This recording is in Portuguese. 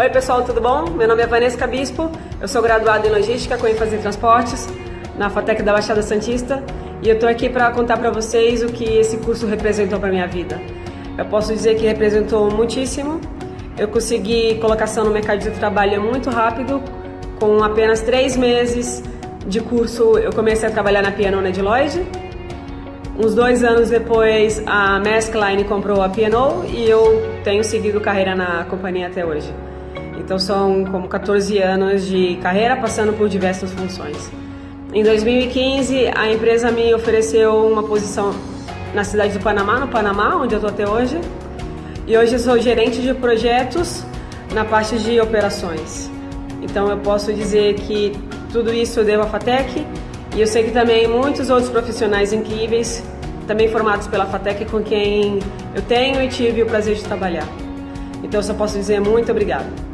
Oi pessoal, tudo bom? Meu nome é Vanessa Bispo, eu sou graduada em Logística com ênfase em Transportes na FATEC da Baixada Santista e eu estou aqui para contar para vocês o que esse curso representou para minha vida. Eu posso dizer que representou muitíssimo. Eu consegui colocação no mercado de trabalho muito rápido, com apenas três meses de curso eu comecei a trabalhar na Piano de Lloyd. Uns dois anos depois a Maskline comprou a Piano e eu tenho seguido carreira na companhia até hoje. Então são como 14 anos de carreira passando por diversas funções. Em 2015, a empresa me ofereceu uma posição na cidade do Panamá, no Panamá, onde eu estou até hoje. E hoje sou gerente de projetos na parte de operações. Então eu posso dizer que tudo isso eu devo à FATEC e eu sei que também muitos outros profissionais incríveis, também formados pela FATEC, com quem eu tenho e tive o prazer de trabalhar. Então eu só posso dizer muito obrigado.